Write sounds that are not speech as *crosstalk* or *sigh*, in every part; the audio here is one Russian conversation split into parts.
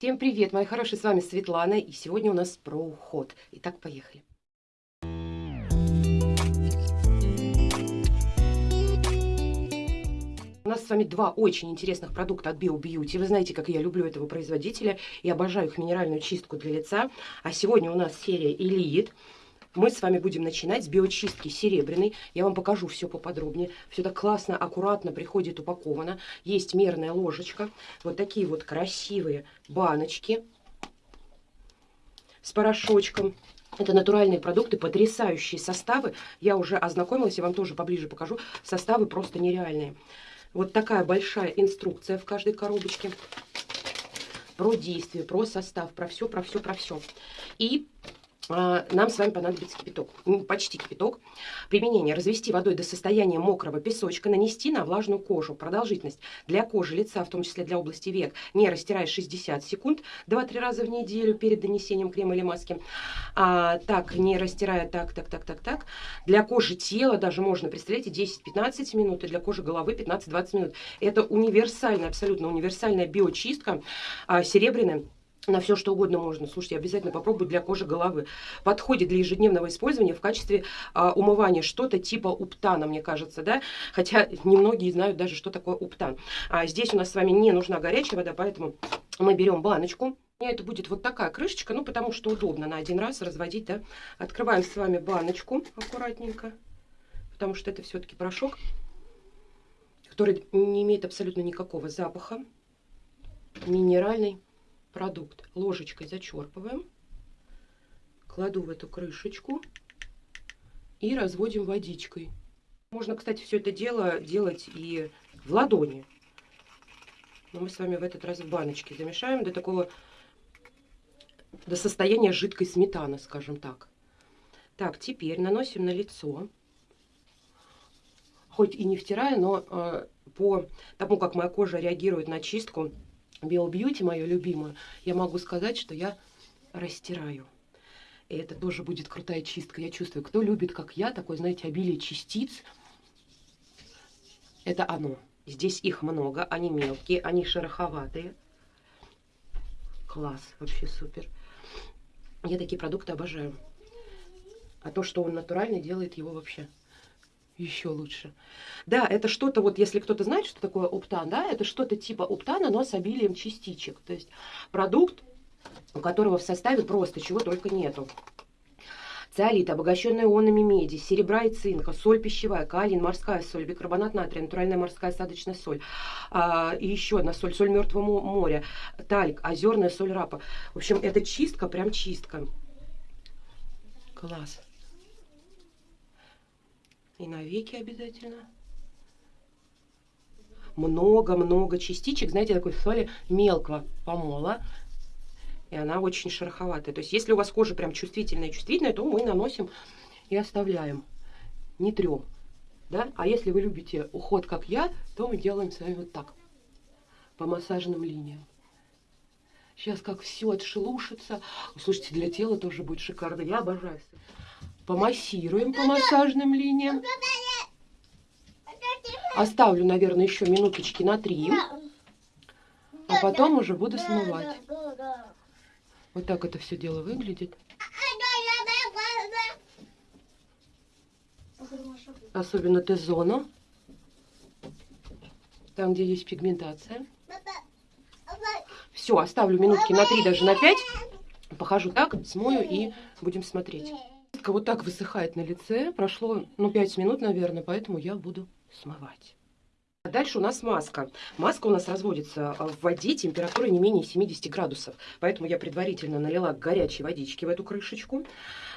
Всем привет, мои хорошие, с вами Светлана, и сегодня у нас про уход. Итак, поехали. У нас с вами два очень интересных продукта от Bio. Вы знаете, как я люблю этого производителя и обожаю их минеральную чистку для лица. А сегодня у нас серия Elite. Мы с вами будем начинать с биочистки серебряной. Я вам покажу все поподробнее. Все так классно, аккуратно приходит упаковано. Есть мерная ложечка. Вот такие вот красивые баночки с порошочком. Это натуральные продукты, потрясающие составы. Я уже ознакомилась, я вам тоже поближе покажу. Составы просто нереальные. Вот такая большая инструкция в каждой коробочке. Про действие, про состав, про все, про все, про все. И нам с вами понадобится кипяток, почти кипяток. Применение. Развести водой до состояния мокрого песочка, нанести на влажную кожу. Продолжительность для кожи лица, в том числе для области век, не растирая 60 секунд, 2-3 раза в неделю перед нанесением крема или маски. А, так, не растирая так, так, так, так, так. Для кожи тела даже можно, представляете, 10-15 минут, и для кожи головы 15-20 минут. Это универсальная, абсолютно универсальная биочистка, а, серебряная на все что угодно можно. Слушайте, обязательно попробуй для кожи головы. Подходит для ежедневного использования в качестве а, умывания. Что-то типа уптана, мне кажется, да? Хотя немногие знают даже, что такое уптан. А здесь у нас с вами не нужна горячая вода, поэтому мы берем баночку. У меня это будет вот такая крышечка, ну, потому что удобно на один раз разводить, да. Открываем с вами баночку аккуратненько, потому что это все-таки порошок, который не имеет абсолютно никакого запаха, минеральный продукт ложечкой зачерпываем, кладу в эту крышечку и разводим водичкой. Можно, кстати, все это дело делать и в ладони. Но мы с вами в этот раз в баночке замешаем до такого, до состояния жидкой сметаны, скажем так. Так, теперь наносим на лицо. Хоть и не втирая, но э, по тому, как моя кожа реагирует на чистку, Beauty, мою любимую, я могу сказать, что я растираю. И это тоже будет крутая чистка. Я чувствую, кто любит, как я, такое, знаете, обилие частиц, это оно. Здесь их много, они мелкие, они шероховатые. Класс, вообще супер. Я такие продукты обожаю. А то, что он натуральный, делает его вообще еще лучше. Да, это что-то, вот если кто-то знает, что такое оптан, да, это что-то типа оптана, но с обилием частичек. То есть продукт, у которого в составе просто чего только нету. Циолит, обогащенный ионами меди, серебра и цинка, соль пищевая, калин, морская соль, бикарбонат натрия, натуральная морская осадочная соль. А, и еще одна соль, соль мертвого моря, тальк, озерная соль рапа. В общем, это чистка, прям чистка. Класс и на веки обязательно. Много-много частичек, знаете, такой соли мелкого помола. И она очень шероховатая. То есть, если у вас кожа прям чувствительная чувствительная, то мы наносим и оставляем. Не трем. Да? А если вы любите уход, как я, то мы делаем с вами вот так. По массажным линиям. Сейчас как все отшелушится. Слушайте, для тела тоже будет шикарно. Я обожаю помассируем по массажным линиям. Оставлю, наверное, еще минуточки на три. А потом уже буду смывать. Вот так это все дело выглядит. Особенно Т-зона. Там, где есть пигментация. Все, оставлю минутки на три, даже на пять. Похожу так, смою и будем смотреть. Вот так высыхает на лице. Прошло, ну, 5 минут, наверное, поэтому я буду смывать. Дальше у нас маска. Маска у нас разводится в воде температурой не менее 70 градусов. Поэтому я предварительно налила горячей водички в эту крышечку.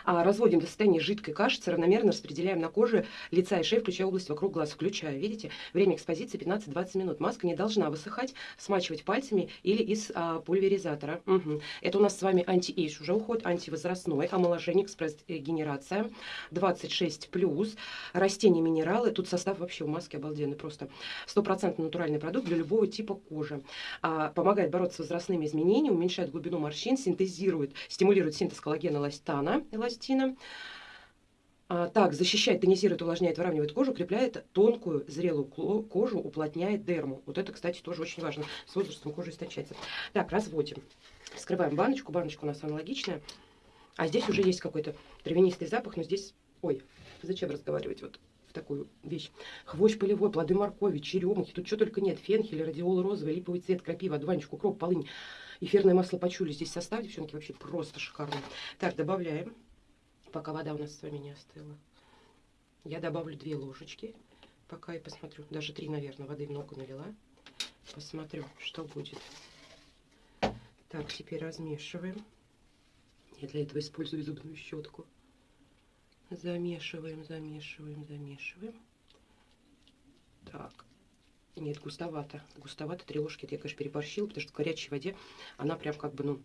А, разводим до состояния жидкой кашицы, равномерно распределяем на коже лица и шеи, включая область вокруг глаз. Включая, видите, время экспозиции 15-20 минут. Маска не должна высыхать, смачивать пальцами или из а, пульверизатора. Угу. Это у нас с вами anti-age уже уход, антивозрастной, омоложение, экспресс-генерация, 26+, растения, минералы. Тут состав вообще у маски обалденный, просто стопроцентно натуральный продукт для любого типа кожи. А, помогает бороться с возрастными изменениями, уменьшает глубину морщин, синтезирует, стимулирует синтез коллагена эластана, эластина. А, так, защищает, тонизирует, увлажняет, выравнивает кожу, укрепляет тонкую, зрелую кожу, уплотняет дерму. Вот это, кстати, тоже очень важно. С возрастом кожа истончается. Так, разводим. Вскрываем баночку. Баночка у нас аналогичная. А здесь уже есть какой-то травянистый запах, но здесь... Ой, зачем разговаривать вот в такую вещь? Хвощ полевой, плоды моркови, черемухи. Тут что только нет. Фенхель, радиол розовый, липовый цвет, крапива, одуванчик, укроп, полынь. Эфирное масло почули. Здесь состав, девчонки, вообще просто шикарный. Так, добавляем пока вода у нас с вами не остыла. Я добавлю две ложечки, пока и посмотрю. Даже три, наверное, воды много налила. Посмотрю, что будет. Так, теперь размешиваем. Я для этого использую зубную щетку. Замешиваем, замешиваем, замешиваем. Так. Нет, густовато. Густовато. Три ложки. Это я, конечно, переборщила, потому что в горячей воде она прям как бы, ну,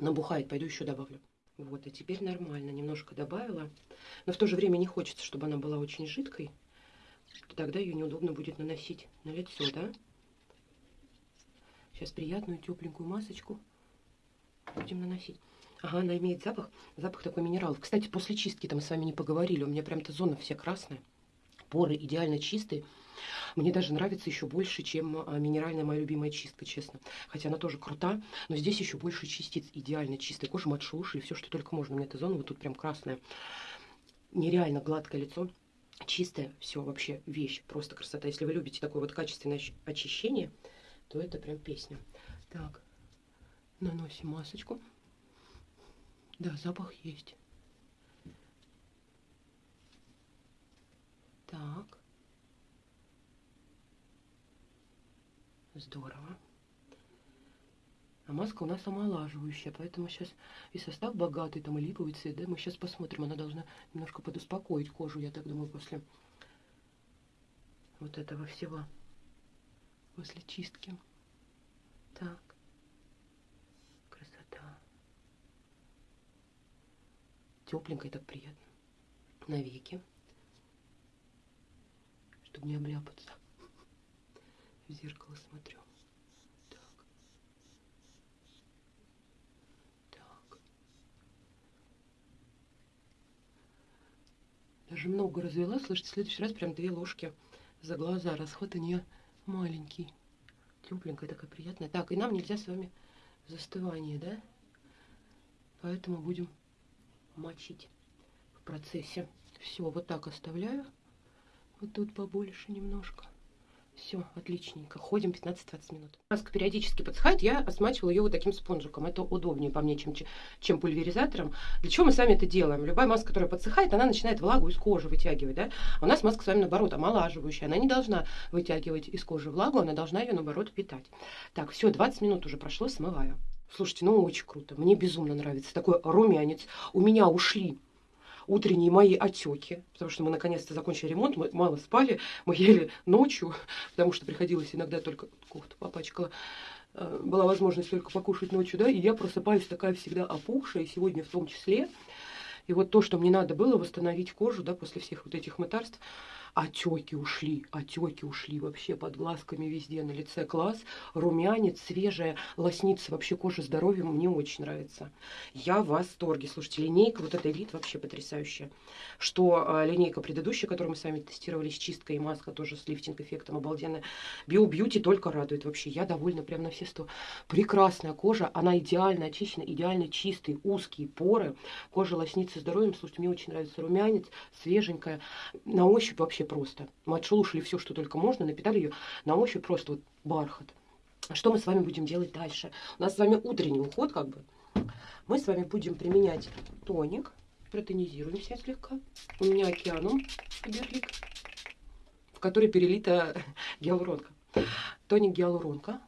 набухает. Пойду еще добавлю. Вот, и теперь нормально. Немножко добавила. Но в то же время не хочется, чтобы она была очень жидкой. Тогда ее неудобно будет наносить на лицо, да? Сейчас приятную тепленькую масочку будем наносить. Ага, она имеет запах, запах такой минералов. Кстати, после чистки там с вами не поговорили. У меня прям-то зона вся красная. Поры идеально чистые. Мне даже нравится еще больше, чем а, минеральная моя любимая чистка, честно. Хотя она тоже крута, но здесь еще больше частиц идеально чистой кожи, матши уши, все, что только можно. У меня эта зона вот тут прям красная. Нереально гладкое лицо. Чистое, все вообще вещь, просто красота. Если вы любите такое вот качественное очищение, то это прям песня. Так, наносим масочку. Да, запах есть. Так. Здорово. А маска у нас омолаживающая, поэтому сейчас и состав богатый, там и липовый цвет, да, мы сейчас посмотрим, она должна немножко подуспокоить кожу, я так думаю, после вот этого всего, после чистки. Так, красота. Тепленько и так приятно. Навеки, чтобы не обляпаться в зеркало смотрю. Так. Так. Даже много развела. Слышите, в следующий раз прям две ложки за глаза. Расход у нее маленький. Тепленькая такая приятная. Так, и нам нельзя с вами застывание, да? Поэтому будем мочить в процессе. Все, вот так оставляю. Вот тут побольше немножко. Все, отличненько. Ходим 15-20 минут. Маска периодически подсыхает, я смачивала ее вот таким спонжиком. Это удобнее по мне, чем, чем пульверизатором. Для чего мы с вами это делаем? Любая маска, которая подсыхает, она начинает влагу из кожи вытягивать. Да? А у нас маска с вами, наоборот, омолаживающая. Она не должна вытягивать из кожи влагу, она должна ее, наоборот, питать. Так, все, 20 минут уже прошло, смываю. Слушайте, ну очень круто. Мне безумно нравится. Такой румянец. У меня ушли утренние мои отеки, потому что мы наконец-то закончили ремонт, мы мало спали, мы ели ночью, потому что приходилось иногда только кофту попачкала, э, была возможность только покушать ночью, да, и я просыпаюсь такая всегда опухшая, сегодня в том числе. И вот то, что мне надо было восстановить кожу, да, после всех вот этих мытарств, Отеки ушли, отеки ушли вообще под глазками везде на лице. Класс, румянец, свежая, лоснится вообще кожа здоровья. Мне очень нравится. Я в восторге. Слушайте, линейка, вот эта элит вообще потрясающая. Что а, линейка предыдущая, которую мы сами тестировали с чисткой и маска тоже с лифтинг-эффектом обалденная. Био Бьюти только радует вообще. Я довольна прям на все сто. Прекрасная кожа, она идеально очищена, идеально чистый, узкие поры. Кожа лоснится здоровьем. Слушайте, мне очень нравится румянец, свеженькая. На ощупь вообще вообще просто. Мы отшелушили все, что только можно, напитали ее на ощупь просто вот бархат. Что мы с вами будем делать дальше? У нас с вами утренний уход, как бы. Мы с вами будем применять тоник. Протонизируемся слегка. У меня океаном Герлик, в который перелита *laughs* гиалуронка. Тоник гиалуронка.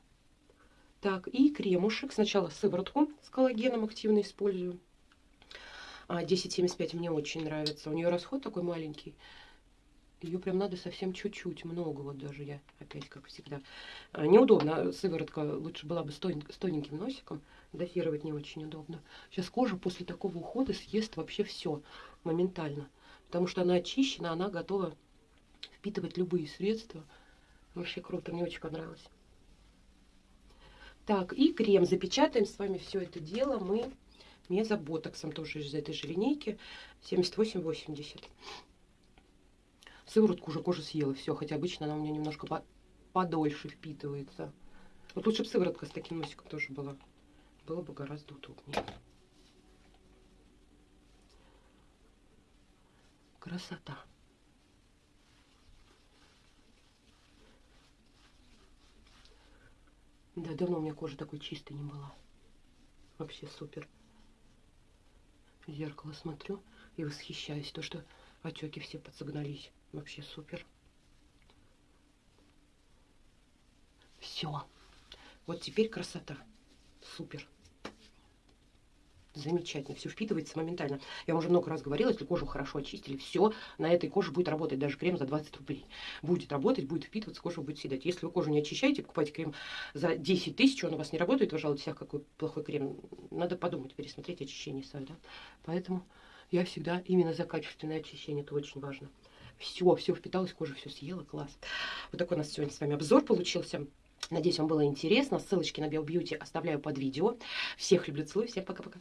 Так, и кремушек. Сначала сыворотку с коллагеном активно использую. 1075 а, мне очень нравится. У нее расход такой маленький. Ее прям надо совсем чуть-чуть, много вот даже я, опять как всегда. А, неудобно, сыворотка лучше была бы с тоненьким носиком, дозировать не очень удобно. Сейчас кожа после такого ухода съест вообще все моментально, потому что она очищена, она готова впитывать любые средства. Вообще круто, мне очень понравилось. Так, и крем. Запечатаем с вами все это дело мы Мезоботоксом тоже из этой же линейки. 78,80. Сыворотку уже кожа съела, все, хотя обычно она у меня немножко по подольше впитывается. Вот лучше бы сыворотка с таким носиком тоже была. Было бы гораздо удобнее. Красота. Да, давно у меня кожа такой чистой не была. Вообще супер. В зеркало смотрю и восхищаюсь. То, что отеки все подсогнались. Вообще супер. Все. Вот теперь красота. Супер. Замечательно, все впитывается моментально. Я уже много раз говорила, если кожу хорошо очистили, все, на этой коже будет работать даже крем за 20 рублей. Будет работать, будет впитываться, кожа будет съедать. Если вы кожу не очищаете, покупаете крем за 10 тысяч, он у вас не работает, вы жалуетесь, ах, какой плохой крем. Надо подумать, пересмотреть очищение свое, да. Поэтому я всегда именно за качественное очищение, это очень важно. Все, все впиталось, кожа все съела, класс. Вот такой у нас сегодня с вами обзор получился. Надеюсь, вам было интересно. Ссылочки на Биобьюти оставляю под видео. Всех люблю, целую, всем пока-пока.